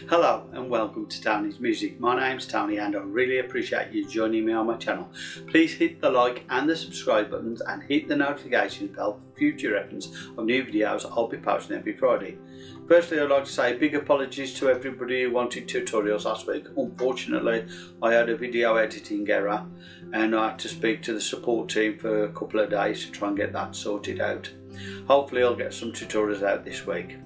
Hello and welcome to Tony's Music. My name's Tony and I really appreciate you joining me on my channel. Please hit the like and the subscribe buttons and hit the notification bell for future reference of new videos I'll be posting every Friday. Firstly I'd like to say big apologies to everybody who wanted tutorials last week. Unfortunately I had a video editing error and I had to speak to the support team for a couple of days to try and get that sorted out. Hopefully I'll get some tutorials out this week.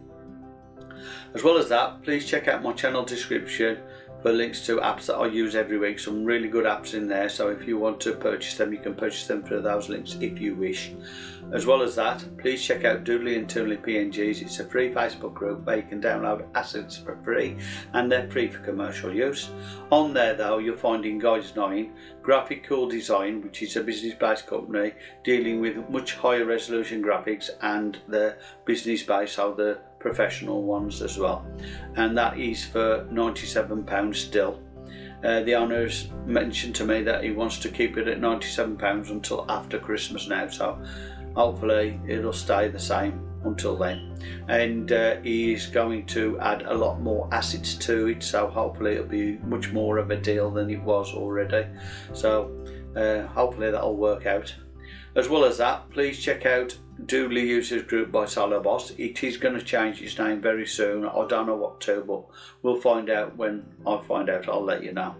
As well as that, please check out my channel description for links to apps that I use every week. Some really good apps in there, so if you want to purchase them, you can purchase them through those links if you wish. As well as that, please check out Doodly and Toonly PNGs. It's a free Facebook group where you can download assets for free and they're free for commercial use. On there though, you'll find in Guides 9, Graphic Cool Design, which is a business-based company dealing with much higher resolution graphics and the business-based, so the professional ones as well. And that is for 97 pounds still. Uh, the owner's mentioned to me that he wants to keep it at 97 pounds until after Christmas now so hopefully it'll stay the same until then. And uh, he's going to add a lot more assets to it so hopefully it'll be much more of a deal than it was already. So uh, hopefully that'll work out as well as that please check out Doodly Users Group by Boss. It is going to change its name very soon. I don't know what to, but we'll find out when I find out. I'll let you know.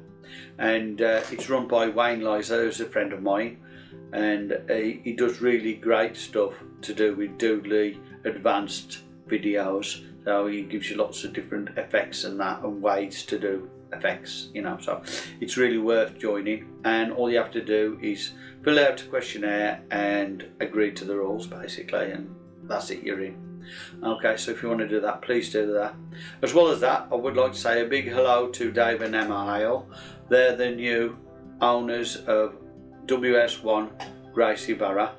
And uh, it's run by Wayne Lizer, who's a friend of mine, and he, he does really great stuff to do with Doodly advanced videos. So he gives you lots of different effects and that and ways to do effects you know so it's really worth joining. And all you have to do is fill out a questionnaire and agree to the rules basically and that's it you're in. Okay so if you want to do that please do that. As well as that I would like to say a big hello to Dave and Emma Hale they're the new owners of WS1 Gracie Barra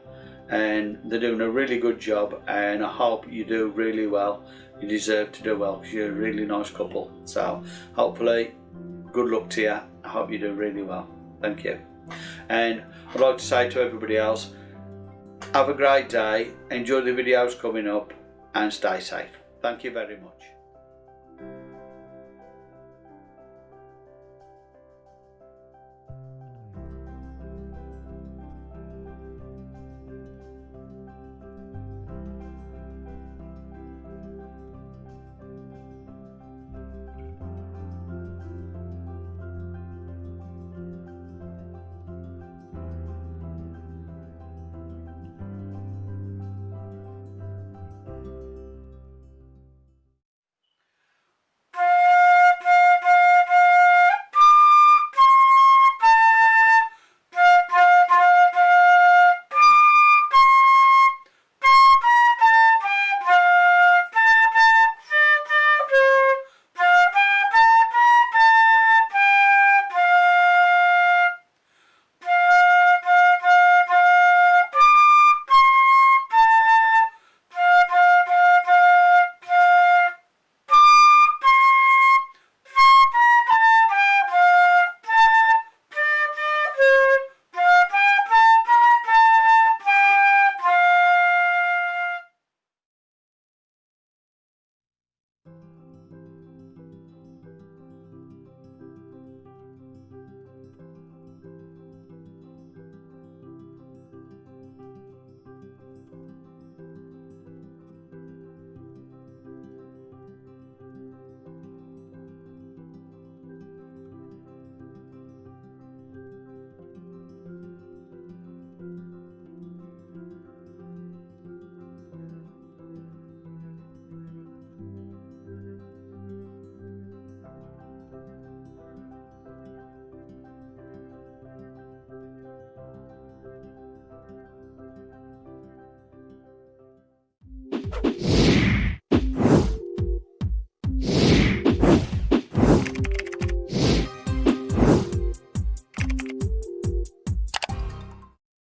and they're doing a really good job and I hope you do really well. You deserve to do well because you're a really nice couple. So hopefully good luck to you I hope you do really well. Thank you. And I'd like to say to everybody else have a great day. Enjoy the videos coming up and stay safe. Thank you very much